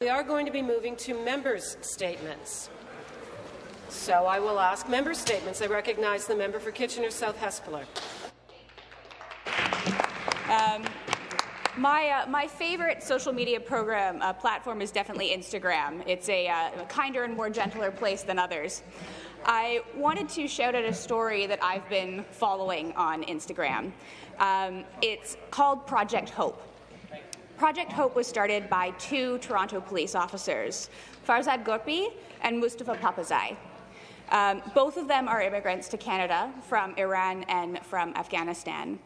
We are going to be moving to members' statements. So I will ask member statements. I recognize the member for Kitchener South Hespeler. Um, my, uh, my favorite social media program uh, platform is definitely Instagram. It's a, uh, kinder and more gentler place than others. I wanted to shout out a story that I've been following on Instagram. Um, it's called Project Hope. Project Hope was started by two Toronto police officers, Farzad Ghorpi and Mustafa Papazai. Um, both of them are immigrants to Canada from Iran and from Afghanistan.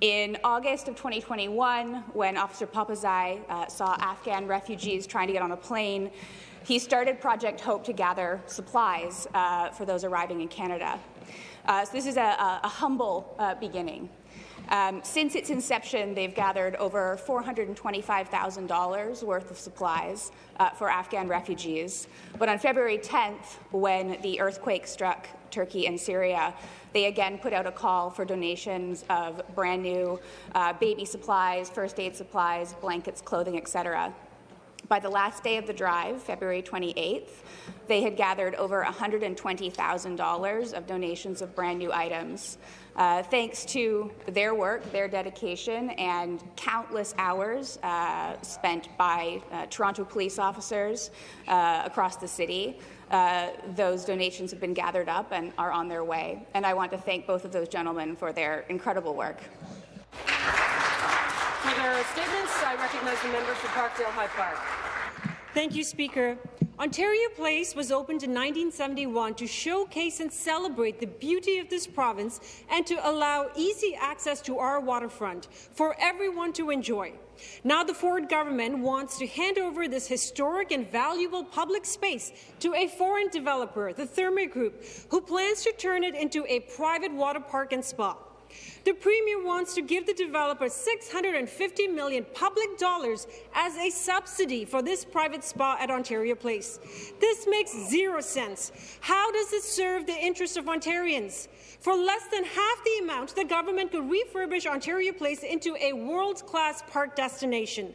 In August of 2021, when Officer Papazai uh, saw Afghan refugees trying to get on a plane, he started Project Hope to gather supplies uh, for those arriving in Canada. Uh, so this is a, a, a humble uh, beginning. Um, since its inception, they've gathered over $425,000 worth of supplies uh, for Afghan refugees. But on February 10th, when the earthquake struck Turkey and Syria, they again put out a call for donations of brand new uh, baby supplies, first aid supplies, blankets, clothing, etc. By the last day of the drive, February 28th, they had gathered over $120,000 of donations of brand new items. Uh, thanks to their work, their dedication, and countless hours uh, spent by uh, Toronto police officers uh, across the city, uh, those donations have been gathered up and are on their way. And I want to thank both of those gentlemen for their incredible work. For their statements, I recognize the member for Parkdale High Park. Thank you, Speaker. Ontario Place was opened in 1971 to showcase and celebrate the beauty of this province and to allow easy access to our waterfront for everyone to enjoy. Now the Ford government wants to hand over this historic and valuable public space to a foreign developer, the Therme Group, who plans to turn it into a private water park and spa. The Premier wants to give the developer 650 million public dollars as a subsidy for this private spa at Ontario Place. This makes zero sense. How does this serve the interests of Ontarians? For less than half the amount, the government could refurbish Ontario Place into a world-class park destination.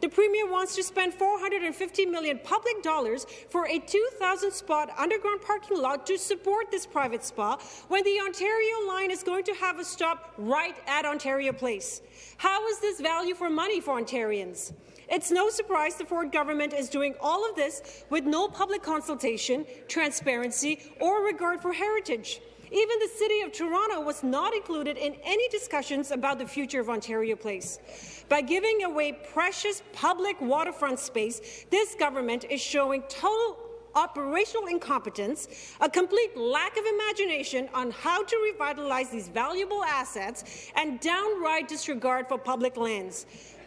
The Premier wants to spend 450 million public dollars for a 2,000-spot underground parking lot to support this private spa when the Ontario line is going to have a stop right at Ontario Place. How is this value for money for Ontarians? It's no surprise the Ford government is doing all of this with no public consultation, transparency, or regard for heritage. Even the City of Toronto was not included in any discussions about the future of Ontario Place. By giving away precious public waterfront space, this government is showing total operational incompetence, a complete lack of imagination on how to revitalize these valuable assets, and downright disregard for public lands.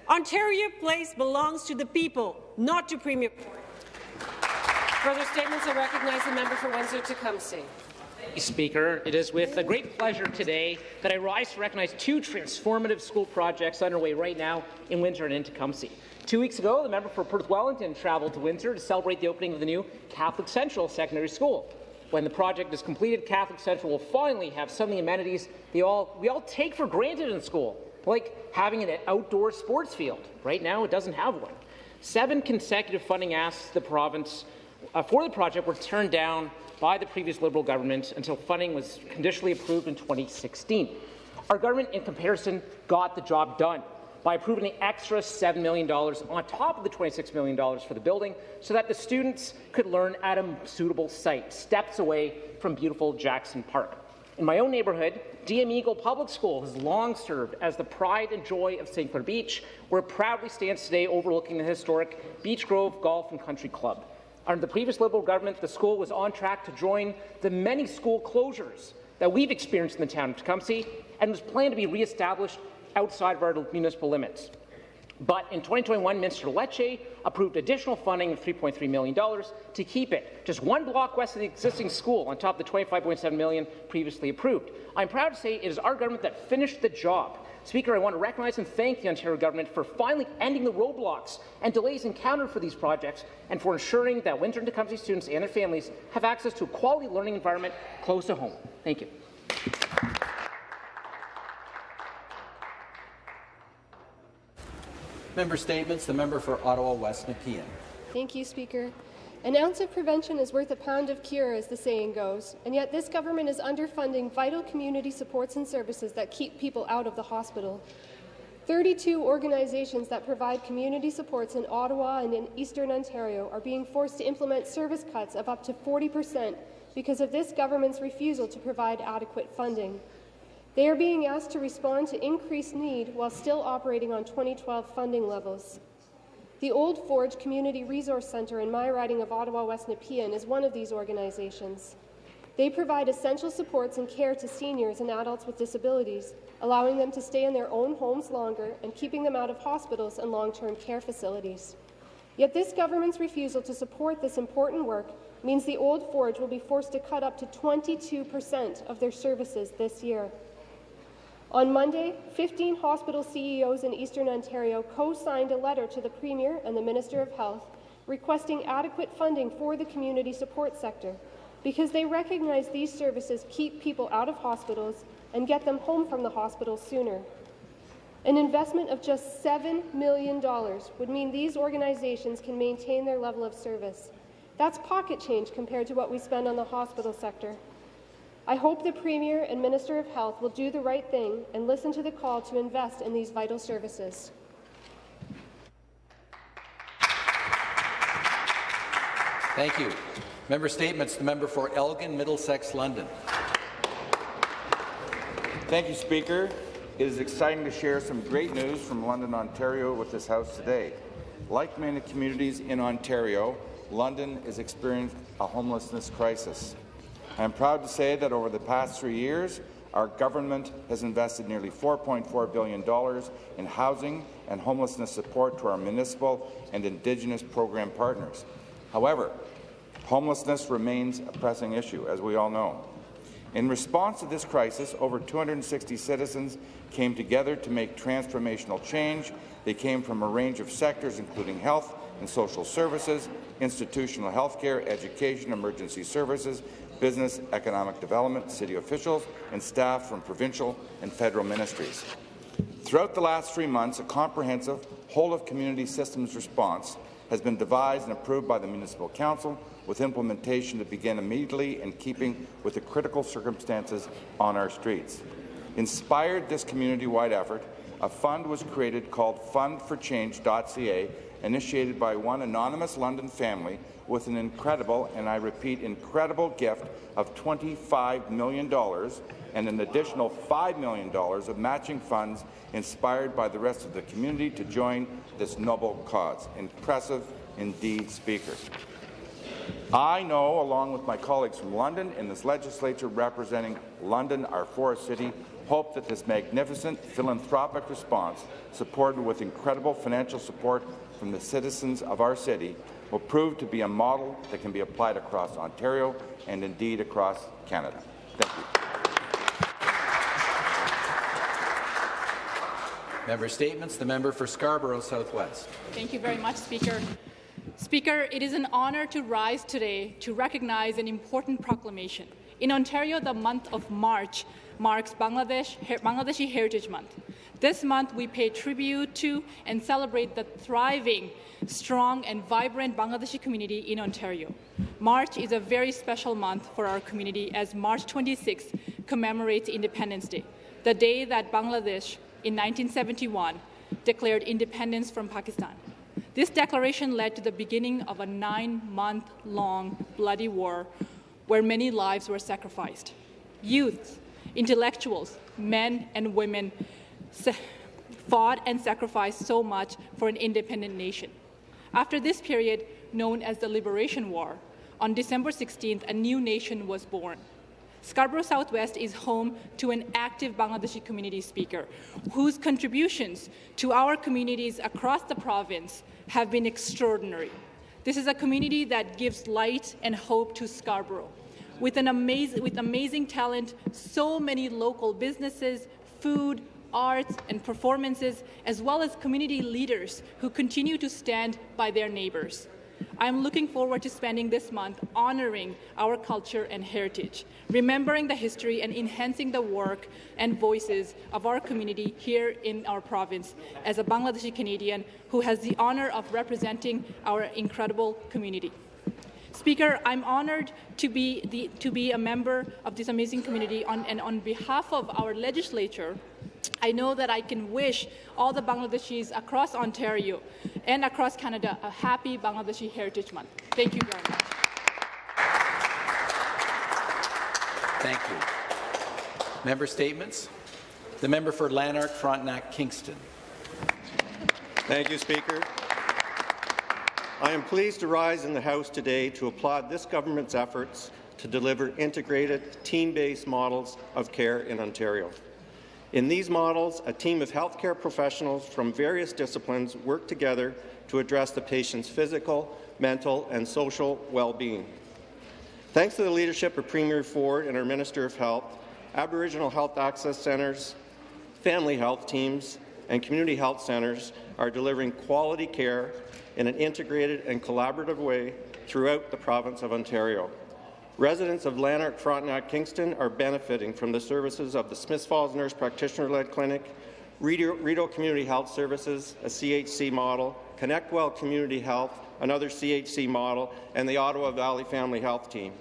Ontario Place belongs to the people, not to Premier. Further statements, I recognize the member for Windsor-Tecumseh. Speaker. It is with a great pleasure today that I rise to recognize two transformative school projects underway right now in Windsor and in Tecumseh. Two weeks ago, the member for Perth Wellington traveled to Windsor to celebrate the opening of the new Catholic Central Secondary School. When the project is completed, Catholic Central will finally have some of the amenities they all, we all take for granted in school, like having an outdoor sports field. Right now, it doesn't have one. Seven consecutive funding asks the province uh, for the project were turned down by the previous Liberal government until funding was conditionally approved in 2016. Our government, in comparison, got the job done by approving an extra $7 million on top of the $26 million for the building so that the students could learn at a suitable site, steps away from beautiful Jackson Park. In my own neighbourhood, DM Eagle Public School has long served as the pride and joy of St. Clair Beach, where it proudly stands today overlooking the historic Beach Grove Golf and Country Club. Under the previous Liberal government, the school was on track to join the many school closures that we've experienced in the town of Tecumseh and was planned to be re-established outside of our municipal limits. But in 2021, Minister Lecce approved additional funding of $3.3 million to keep it just one block west of the existing school on top of the 25.7 million previously approved. I'm proud to say it is our government that finished the job Speaker, I want to recognize and thank the Ontario government for finally ending the roadblocks and delays encountered for these projects and for ensuring that Windsor and Tecumseh students and their families have access to a quality learning environment close to home. Thank you. Member statements. The member for Ottawa West Nepean. Thank you, Speaker. An ounce of prevention is worth a pound of cure, as the saying goes, and yet this government is underfunding vital community supports and services that keep people out of the hospital. 32 organizations that provide community supports in Ottawa and in Eastern Ontario are being forced to implement service cuts of up to 40 percent because of this government's refusal to provide adequate funding. They are being asked to respond to increased need while still operating on 2012 funding levels. The Old Forge Community Resource Centre in my riding of Ottawa West Nepean is one of these organizations. They provide essential supports and care to seniors and adults with disabilities, allowing them to stay in their own homes longer and keeping them out of hospitals and long-term care facilities. Yet this government's refusal to support this important work means the Old Forge will be forced to cut up to 22 per cent of their services this year. On Monday, 15 hospital CEOs in Eastern Ontario co-signed a letter to the Premier and the Minister of Health requesting adequate funding for the community support sector because they recognize these services keep people out of hospitals and get them home from the hospital sooner. An investment of just $7 million would mean these organizations can maintain their level of service. That's pocket change compared to what we spend on the hospital sector. I hope the Premier and Minister of Health will do the right thing and listen to the call to invest in these vital services. Thank you. Member Statements. The member for Elgin, Middlesex, London. Thank you, Speaker. It is exciting to share some great news from London, Ontario with this House today. Like many communities in Ontario, London is experiencing a homelessness crisis. I am proud to say that over the past three years, our government has invested nearly $4.4 billion in housing and homelessness support to our municipal and Indigenous program partners. However, homelessness remains a pressing issue, as we all know. In response to this crisis, over 260 citizens came together to make transformational change. They came from a range of sectors, including health and social services, institutional health care, education, emergency services, business, economic development, city officials, and staff from provincial and federal ministries. Throughout the last three months, a comprehensive whole-of-community systems response has been devised and approved by the Municipal Council with implementation to begin immediately in keeping with the critical circumstances on our streets. Inspired this community-wide effort, a fund was created called fundforchange.ca, initiated by one anonymous London family with an incredible, and I repeat, incredible gift of $25 million and an additional $5 million of matching funds inspired by the rest of the community to join this noble cause. Impressive indeed, Speaker. I know, along with my colleagues from London in this legislature representing London, our forest city, hope that this magnificent philanthropic response, supported with incredible financial support from the citizens of our city, will prove to be a model that can be applied across Ontario and indeed across Canada. Thank you. Member Statements. The member for Scarborough Southwest. Thank you very much, Speaker. Speaker, it is an honour to rise today to recognize an important proclamation. In Ontario, the month of March marks Bangladesh, Bangladeshi Heritage Month. This month, we pay tribute to and celebrate the thriving, strong, and vibrant Bangladeshi community in Ontario. March is a very special month for our community as March 26 commemorates Independence Day, the day that Bangladesh, in 1971, declared independence from Pakistan. This declaration led to the beginning of a nine-month-long bloody war where many lives were sacrificed. Youth, intellectuals, men and women fought and sacrificed so much for an independent nation. After this period, known as the Liberation War, on December 16th, a new nation was born. Scarborough Southwest is home to an active Bangladeshi community speaker whose contributions to our communities across the province have been extraordinary. This is a community that gives light and hope to Scarborough. With, an amazing, with amazing talent, so many local businesses, food, arts, and performances, as well as community leaders who continue to stand by their neighbours. I'm looking forward to spending this month honoring our culture and heritage, remembering the history and enhancing the work and voices of our community here in our province as a Bangladeshi Canadian who has the honor of representing our incredible community. Speaker, I'm honored to be, the, to be a member of this amazing community on, and on behalf of our legislature, I know that I can wish all the Bangladeshis across Ontario and across Canada a happy Bangladeshi Heritage Month. Thank you very much. Thank you. Member statements. The member for Lanark, Frontenac, Kingston. Thank you, Speaker. I am pleased to rise in the House today to applaud this government's efforts to deliver integrated, team-based models of care in Ontario. In these models, a team of healthcare professionals from various disciplines work together to address the patient's physical, mental, and social well-being. Thanks to the leadership of Premier Ford and our Minister of Health, Aboriginal Health Access Centres, family health teams, and community health centres are delivering quality care in an integrated and collaborative way throughout the province of Ontario. Residents of Lanark, Frontenac, Kingston are benefiting from the services of the Smiths Falls Nurse Practitioner-led Clinic, Rideau Community Health Services, a CHC model, ConnectWell Community Health, another CHC model, and the Ottawa Valley Family Health Team.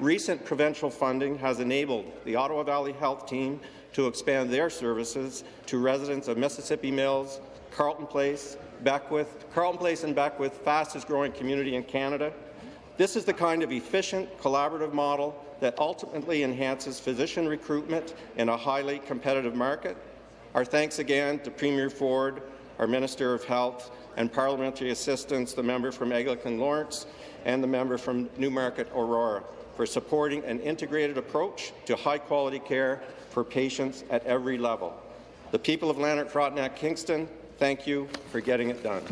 Recent provincial funding has enabled the Ottawa Valley Health Team to expand their services to residents of Mississippi Mills, Carleton Place, Beckwith, Carleton Place and Beckwith, fastest growing community in Canada, this is the kind of efficient, collaborative model that ultimately enhances physician recruitment in a highly competitive market. Our thanks again to Premier Ford, our Minister of Health, and parliamentary assistants, the member from Eglinton Lawrence and the member from Newmarket Aurora, for supporting an integrated approach to high-quality care for patients at every level. The people of Lanark, Frontenac, Kingston, thank you for getting it done.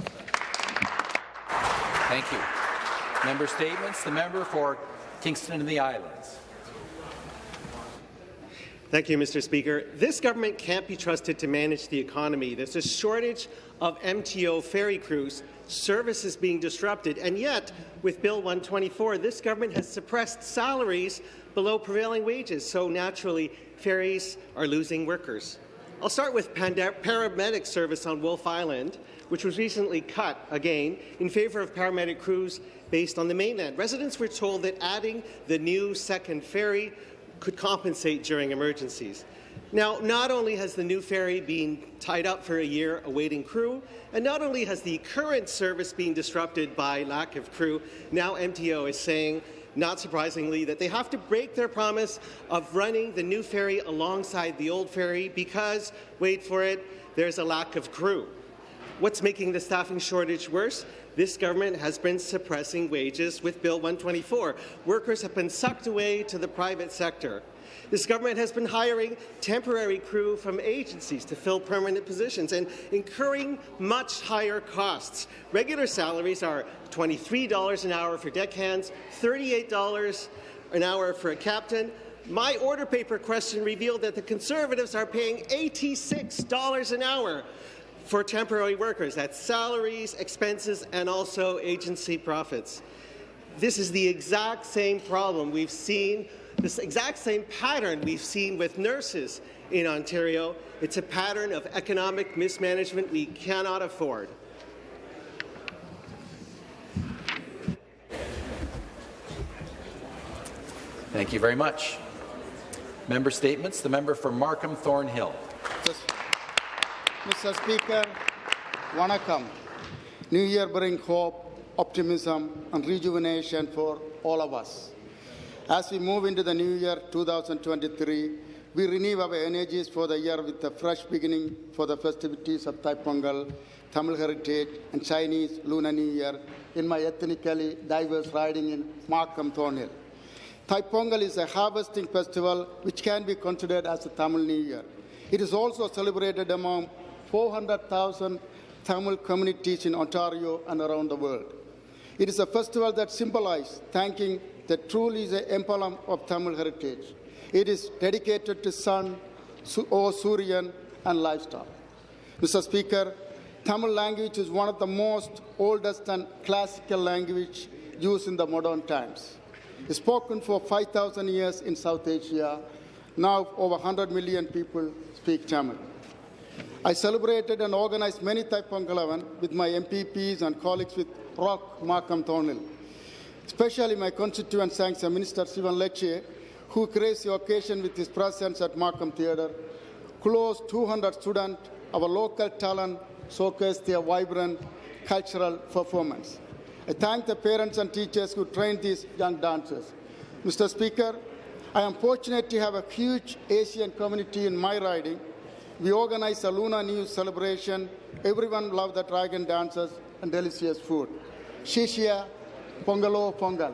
Thank you. Member statements. The member for Kingston and the Islands. Thank you, Mr. Speaker. This government can't be trusted to manage the economy. There's a shortage of MTO ferry crews, services being disrupted, and yet, with Bill 124, this government has suppressed salaries below prevailing wages, so naturally, ferries are losing workers. I'll start with paramedic service on Wolfe Island, which was recently cut again in favour of paramedic crews based on the mainland. Residents were told that adding the new second ferry could compensate during emergencies. Now, not only has the new ferry been tied up for a year awaiting crew, and not only has the current service been disrupted by lack of crew, now MTO is saying, not surprisingly, that they have to break their promise of running the new ferry alongside the old ferry because, wait for it, there's a lack of crew. What's making the staffing shortage worse? This government has been suppressing wages with Bill 124. Workers have been sucked away to the private sector. This government has been hiring temporary crew from agencies to fill permanent positions and incurring much higher costs. Regular salaries are $23 an hour for deckhands, $38 an hour for a captain. My order paper question revealed that the Conservatives are paying $86 an hour for temporary workers. That's salaries, expenses, and also agency profits. This is the exact same problem we've seen, this exact same pattern we've seen with nurses in Ontario. It's a pattern of economic mismanagement we cannot afford. Thank you very much. Member statements. The member for Markham Thornhill. Mr. Speaker, Vanakkam. New Year brings hope, optimism and rejuvenation for all of us. As we move into the new year 2023, we renew our energies for the year with a fresh beginning for the festivities of Thai-Pongal, Tamil Heritage and Chinese Lunar New Year in my ethnically diverse riding in Markham Thornhill. Thai-Pongal is a harvesting festival which can be considered as a Tamil New Year. It is also celebrated among 400,000 Tamil communities in Ontario and around the world. It is a festival that symbolizes thanking the truly is the emblem of Tamil heritage. It is dedicated to sun, or Suryan, and livestock. Mr. Speaker, Tamil language is one of the most oldest and classical language used in the modern times. It's spoken for 5,000 years in South Asia. Now over 100 million people speak Tamil. I celebrated and organized many Thai Pongalavan with my MPPs and colleagues with Rock Markham Thornhill. Especially my constituent thanks Sangsa Minister Sivan Lecce, who graced the occasion with his presence at Markham Theatre. Close 200 students, our local talent, showcased their vibrant cultural performance. I thank the parents and teachers who trained these young dancers. Mr. Speaker, I am fortunate to have a huge Asian community in my riding. We organized a Luna New Year celebration. Everyone loved the dragon dances and delicious food. Shishia, Pongalo, oh, Pongal.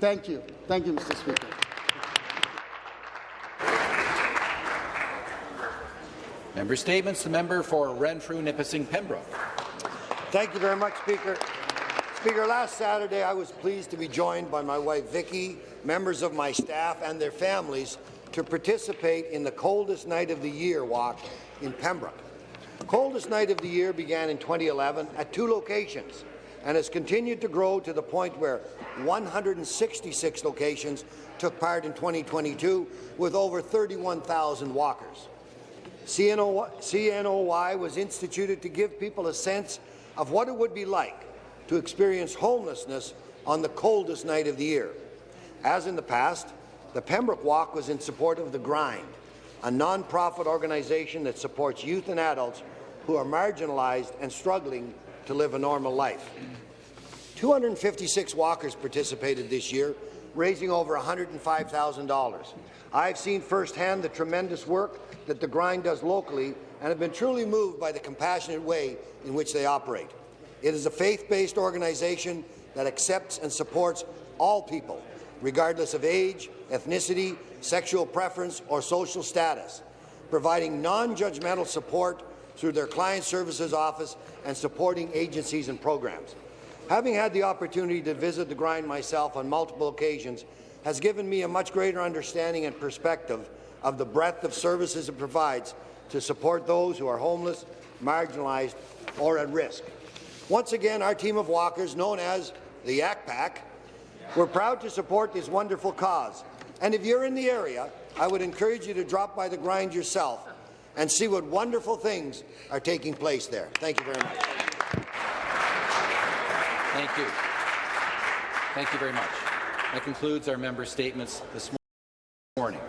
Thank you. Thank you, Mr. Speaker. Member Statements. The member for Renfrew, Nipissing, Pembroke. Thank you very much, Speaker. Speaker, last Saturday I was pleased to be joined by my wife Vicky, members of my staff and their families to participate in the coldest night of the year walk in Pembroke. Coldest night of the year began in 2011 at two locations and has continued to grow to the point where 166 locations took part in 2022 with over 31,000 walkers. CNOY was instituted to give people a sense of what it would be like to experience homelessness on the coldest night of the year. As in the past, the Pembroke Walk was in support of The Grind, a non-profit organization that supports youth and adults who are marginalized and struggling to live a normal life. 256 walkers participated this year, raising over $105,000. I've seen firsthand the tremendous work that The Grind does locally and have been truly moved by the compassionate way in which they operate. It is a faith-based organization that accepts and supports all people, regardless of age, ethnicity, sexual preference, or social status, providing non-judgmental support through their client services office and supporting agencies and programs. Having had the opportunity to visit the grind myself on multiple occasions has given me a much greater understanding and perspective of the breadth of services it provides to support those who are homeless, marginalized, or at risk. Once again, our team of walkers, known as the Yak Pack, we're proud to support this wonderful cause. And if you're in the area, I would encourage you to drop by the grind yourself and see what wonderful things are taking place there. Thank you very much. Thank you. Thank you very much. That concludes our member statements this morning.